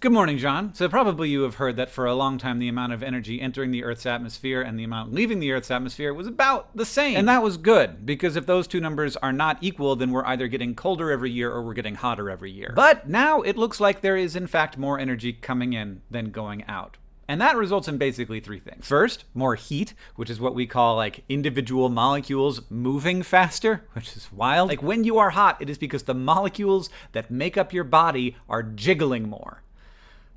Good morning, John. So probably you have heard that for a long time the amount of energy entering the Earth's atmosphere and the amount leaving the Earth's atmosphere was about the same. And that was good, because if those two numbers are not equal, then we're either getting colder every year or we're getting hotter every year. But now it looks like there is in fact more energy coming in than going out. And that results in basically three things. First, more heat, which is what we call like individual molecules moving faster, which is wild. Like when you are hot, it is because the molecules that make up your body are jiggling more.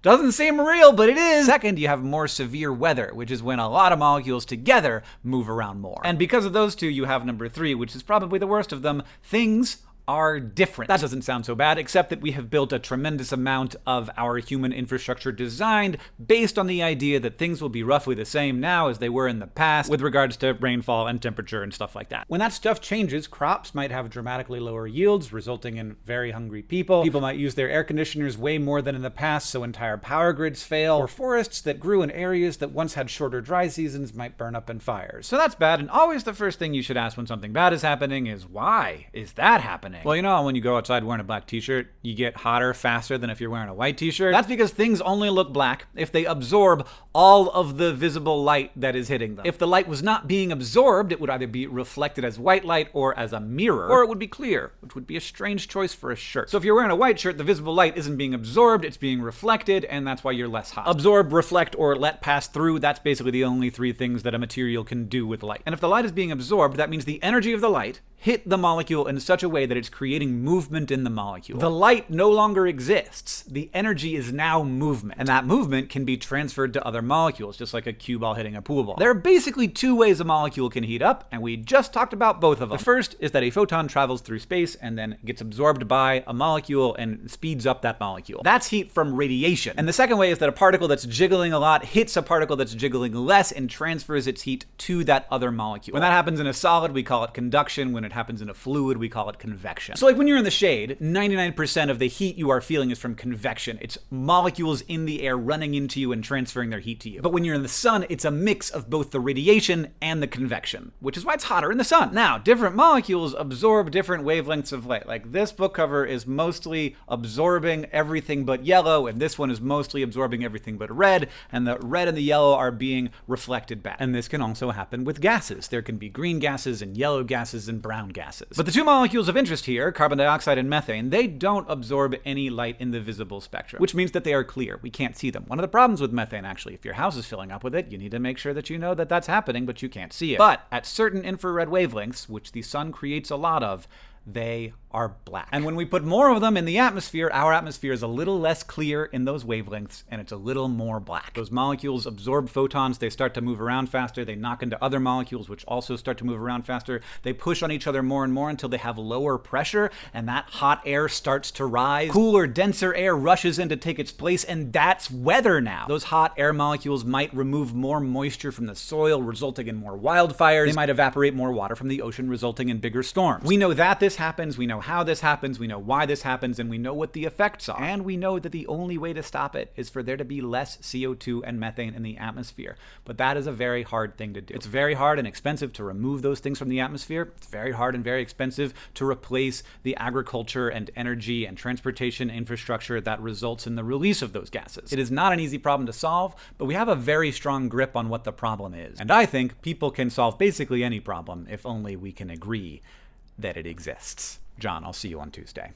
Doesn't seem real, but it is. Second, you have more severe weather, which is when a lot of molecules together move around more. And because of those two, you have number three, which is probably the worst of them. Things are different. That doesn't sound so bad, except that we have built a tremendous amount of our human infrastructure designed based on the idea that things will be roughly the same now as they were in the past with regards to rainfall and temperature and stuff like that. When that stuff changes, crops might have dramatically lower yields, resulting in very hungry people. People might use their air conditioners way more than in the past, so entire power grids fail. Or forests that grew in areas that once had shorter dry seasons might burn up in fires. So that's bad, and always the first thing you should ask when something bad is happening is, why is that happening? Happening. Well, you know when you go outside wearing a black t-shirt, you get hotter faster than if you're wearing a white t-shirt? That's because things only look black if they absorb all of the visible light that is hitting them. If the light was not being absorbed, it would either be reflected as white light or as a mirror, or it would be clear, which would be a strange choice for a shirt. So if you're wearing a white shirt, the visible light isn't being absorbed, it's being reflected, and that's why you're less hot. Absorb, reflect, or let pass through, that's basically the only three things that a material can do with light. And if the light is being absorbed, that means the energy of the light hit the molecule in such a way that it's creating movement in the molecule. The light no longer exists. The energy is now movement. And that movement can be transferred to other molecules, just like a cue ball hitting a pool ball. There are basically two ways a molecule can heat up, and we just talked about both of them. The first is that a photon travels through space and then gets absorbed by a molecule and speeds up that molecule. That's heat from radiation. And the second way is that a particle that's jiggling a lot hits a particle that's jiggling less and transfers its heat to that other molecule. When that happens in a solid, we call it conduction. When it happens in a fluid, we call it convection. So like when you're in the shade, 99% of the heat you are feeling is from convection. It's molecules in the air running into you and transferring their heat to you. But when you're in the sun, it's a mix of both the radiation and the convection, which is why it's hotter in the sun. Now, different molecules absorb different wavelengths of light. Like this book cover is mostly absorbing everything but yellow, and this one is mostly absorbing everything but red, and the red and the yellow are being reflected back. And this can also happen with gases. There can be green gases and yellow gases and brown gases. But the two molecules of interest here, carbon dioxide and methane, they don't absorb any light in the visible spectrum, which means that they are clear. We can't see them. One of the problems with methane, actually, if your house is filling up with it, you need to make sure that you know that that's happening, but you can't see it. But at certain infrared wavelengths, which the sun creates a lot of, they are black. And when we put more of them in the atmosphere, our atmosphere is a little less clear in those wavelengths, and it's a little more black. Those molecules absorb photons, they start to move around faster, they knock into other molecules, which also start to move around faster. They push on each other more and more until they have lower pressure, and that hot air starts to rise. Cooler, denser air rushes in to take its place, and that's weather now. Those hot air molecules might remove more moisture from the soil, resulting in more wildfires. They might evaporate more water from the ocean, resulting in bigger storms. We know that this happens, we know how this happens, we know why this happens, and we know what the effects are. And we know that the only way to stop it is for there to be less CO2 and methane in the atmosphere. But that is a very hard thing to do. It's very hard and expensive to remove those things from the atmosphere. It's very hard and very expensive to replace the agriculture and energy and transportation infrastructure that results in the release of those gases. It is not an easy problem to solve, but we have a very strong grip on what the problem is. And I think people can solve basically any problem if only we can agree that it exists. John, I'll see you on Tuesday.